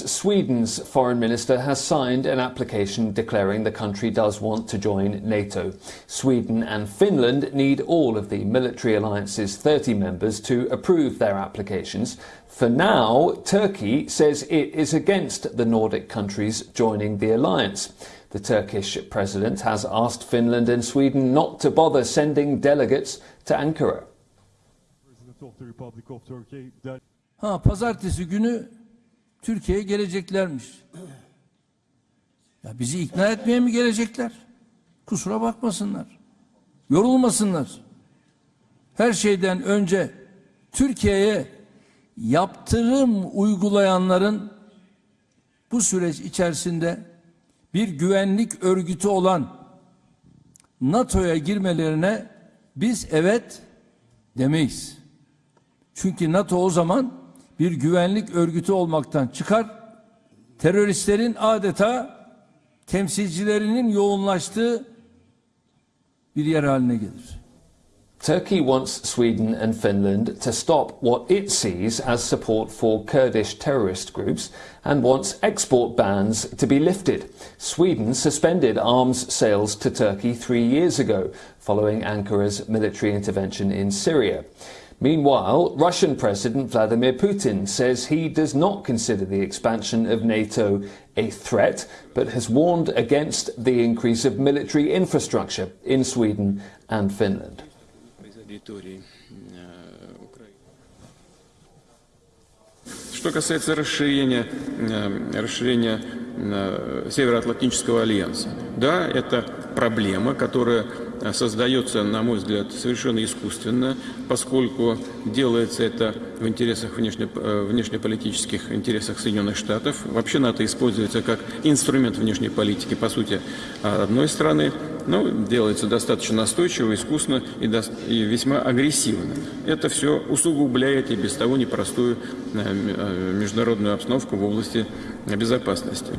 Next, Sweden's foreign minister has signed an application declaring the country does want to join NATO. Sweden and Finland need all of the military alliance's 30 members to approve their applications. For now, Turkey says it is against the Nordic countries joining the alliance. The Turkish president has asked Finland and Sweden not to bother sending delegates to Ankara. President of the Republic of Turkey that Ha pazartesi günü Türkiye'ye geleceklermiş. Ya bizi ikna etmeye mi gelecekler? Kusura bakmasınlar. Yorulmasınlar. Her şeyden önce Türkiye'ye yaptırım uygulayanların bu süreç içerisinde bir güvenlik örgütü olan NATO'ya girmelerine biz evet demeyiz. Çünkü NATO o zaman bir güvenlik örgütü olmaktan çıkar, teröristlerin adeta temsilcilerinin yoğunlaştığı bir yer haline gelir. Turkey wants Sweden and Finland to stop what it sees as support for Kurdish terrorist groups and wants export bans to be lifted. Sweden suspended arms sales to Turkey three years ago following Ankara's military intervention in Syria. Meanwhile, Russian President Vladimir Putin says he does not consider the expansion of NATO a threat, but has warned against the increase of military infrastructure in Sweden and Finland. территории э, Украины. Что касается расширения, э, расширения э, Североатлантического альянса, да, это проблема, которая создается, на мой взгляд, совершенно искусственно, поскольку делается это в интересах внешне, внешнеполитических интересах Соединенных Штатов. Вообще НАТО используется как инструмент внешней политики, по сути, одной страны, но делается достаточно настойчиво, искусно и, до, и весьма агрессивно. Это все усугубляет и без того непростую международную обстановку в области безопасности.